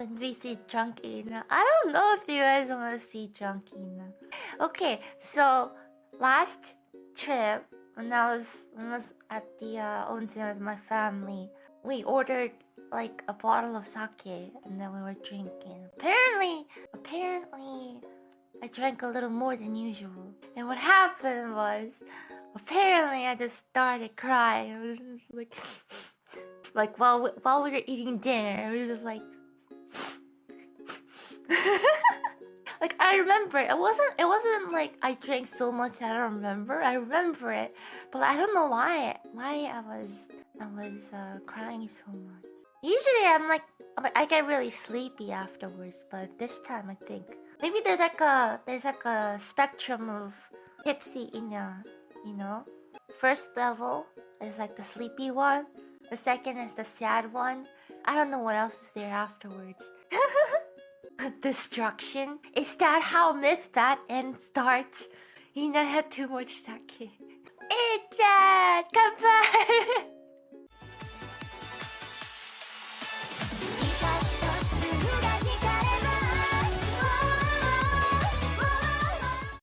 when we see drunk Ina. I don't know if you guys want to see drunk Ina. Okay, so last trip when I was when I was at the uh, onsen with my family, we ordered like a bottle of sake and then we were drinking. Apparently, apparently, I drank a little more than usual. And what happened was, apparently, I just started crying. I was just like, like while we, while we were eating dinner, I was just like. like I remember it. Wasn't it wasn't like I drank so much I don't remember. I remember it but I don't know why why I was I was uh, crying so much. Usually I'm like I get really sleepy afterwards but this time I think maybe there's like a there's like a spectrum of tipsy Ina you know? First level is like the sleepy one. The second is the sad one. I don't know what else is there afterwards Destruction? Is that how Myth Bad End starts? Ina had too much sake. Ichan! Come